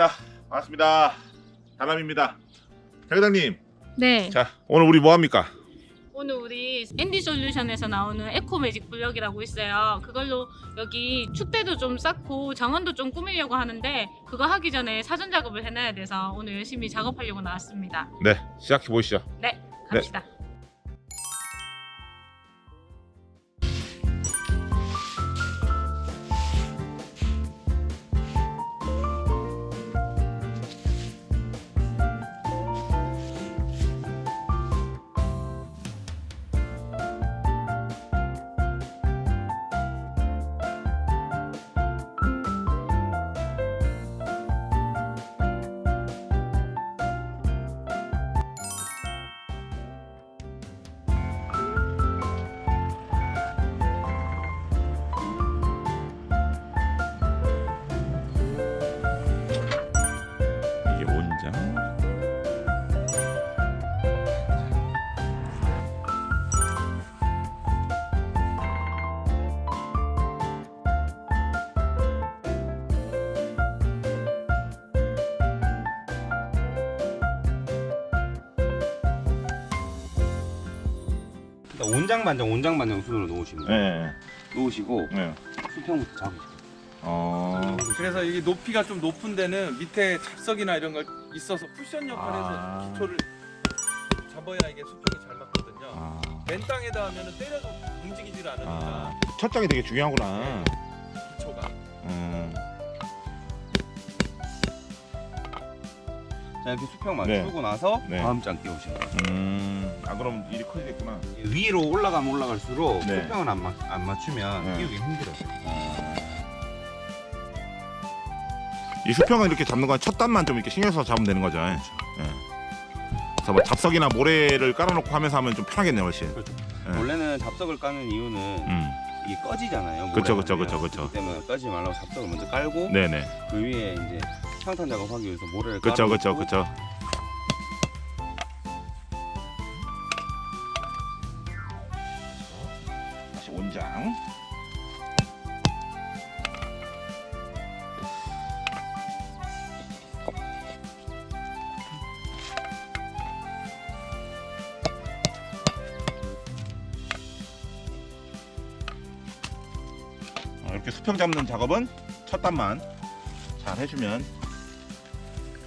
자 반갑습니다 다남입니다 대장님 네. 자 오늘 우리 뭐 합니까 오늘 우리 앤디 솔루션에서 나오는 에코 매직 블럭이라고 있어요. 그걸로 여기 축대도 좀 쌓고 정원도 좀 꾸미려고 하는데 그거 하기 전에 사전 작업을 해놔야 돼서 오늘 열심히 작업하려고 나왔습니다. 네 시작해 보시죠 네, 갑시다. 이 온장 반장 온장 반장 순으로 거예요. 네, 놓으시고 네. 수평부터 잡으세요. 어... 그래서 이게 높이가 좀 높은 데는 밑에 잡석이나 이런 걸 있어서 쿠션 역할을 해서 아. 기초를 잡아야 이게 수평이 잘 맞거든요. 아... 맨 땅에다 하면은 때려도 움직이질 않으니까 아... 첫 장이 되게 중요하구나 기초가 음... 자 이렇게 수평 네. 맞추고 나서 네. 다음 장 띄우시는 거예요. 음... 아 그럼 일이 커지겠구나 위로 올라가면 올라갈수록 네. 수평을 안, 맞, 안 맞추면 네. 띄우기 힘들어요. 이 수평을 이렇게 잡는 건 첫 단만 좀 이렇게 신경 써서 잡으면 되는 거죠 예. 그래서 뭐 잡석이나 모래를 깔아놓고 하면서 하면 좀 편하겠네요 훨씬 그렇죠. 네. 원래는 잡석을 까는 이유는 음... 이게 꺼지잖아요. 되면. 그쵸, 그쵸. 그렇기 때문에 꺼지지 말라고 잡석을 먼저 깔고 네네 그 위에 이제 평탄 작업하기 위해서 모래를 그쵸 깔아놓고 그쵸 그 이렇게 수평 잡는 작업은 첫 단만 잘 해주면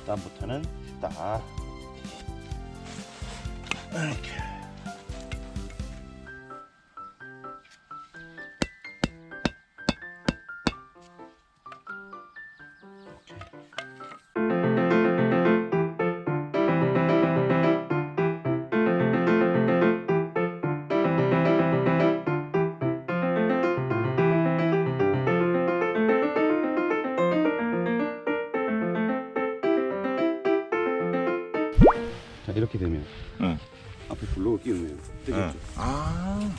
다음부터는 쉽다. 이렇게. 이렇게 되면 응. 앞에 블록을 끼우면 뜨겠죠. 응. 아,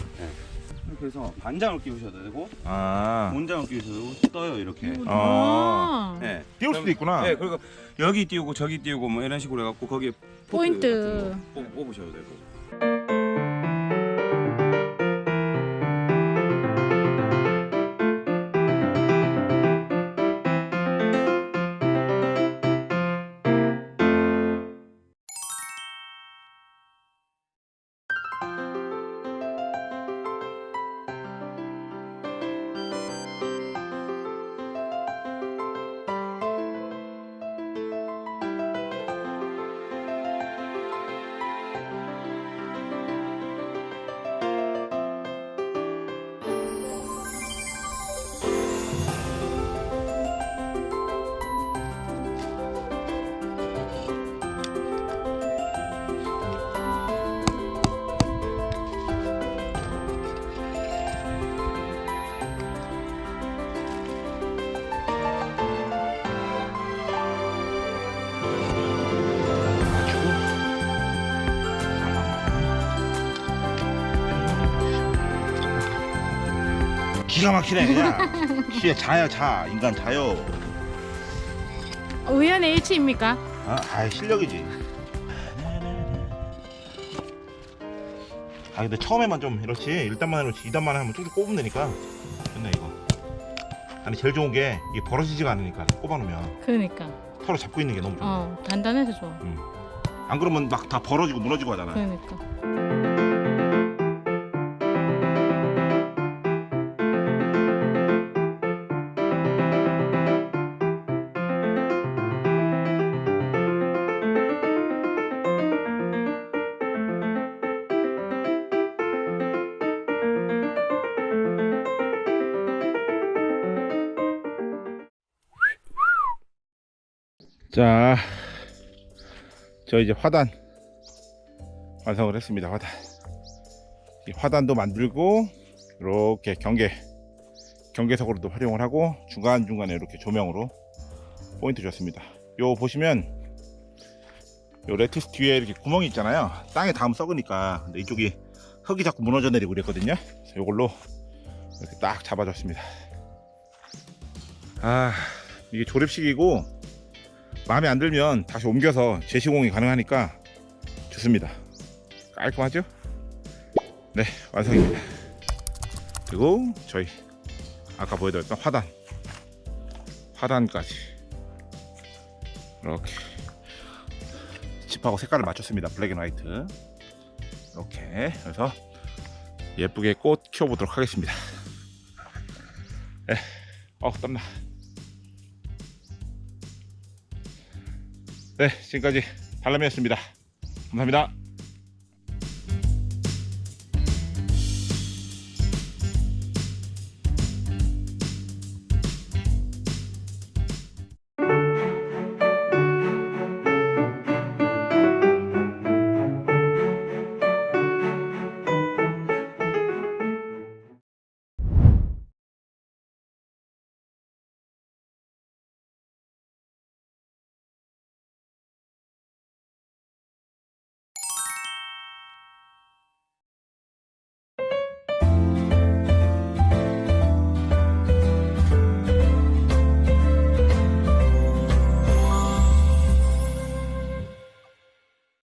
이렇게 해서 반장을 끼우셔도 되고 아, 온장을 끼우셔도 되고 떠요 이렇게. 어. 아, 네. 띄울 수도 있구나. 네, 그리고 여기 띄우고 저기 띄우고 뭐 이런 식으로 해갖고 거기에 포인트. 같은 거 뽑- 뽑으셔도 되고. 기가 막히네 그냥. 시에 자요 자 인간 자요. 우연의 일치입니까? 아, 아 실력이지. 아 근데 처음에만 좀 이렇지 1단만 해놓지 2단만 하면 쭉쭉 꼽으면 되니까 좋네 이거 아니 제일 좋은 게 이게 벌어지지가 않으니까 꼽아놓으면 그러니까. 서로 잡고 있는 게 너무 좋아. 어 단단해서 좋아. 안 그러면 막 다 벌어지고 무너지고 하잖아. 그러니까. 자, 저 이제 화단 완성을 했습니다. 화단. 이 화단도 만들고 이렇게 경계 경계석으로도 활용을 하고 중간 중간에 이렇게 조명으로 포인트 줬습니다. 요 보시면 요 레티스 뒤에 이렇게 구멍이 있잖아요. 땅에 닿으면 썩으니까 근데 이쪽이 흙이 자꾸 무너져 내리고 그랬거든요. 요걸로 이렇게 딱 잡아줬습니다. 아 이게 조립식이고 마음에 안 들면 다시 옮겨서 재시공이 가능하니까 좋습니다. 깔끔하죠? 네, 완성입니다. 그리고 저희 아까 보여드렸던 화단, 화단까지 이렇게 칩하고 색깔을 맞췄습니다. black and white 이렇게 해서 예쁘게 꽃 키워보도록 하겠습니다. 네, 어 땀나. 네, 지금까지 달람이었습니다. 감사합니다.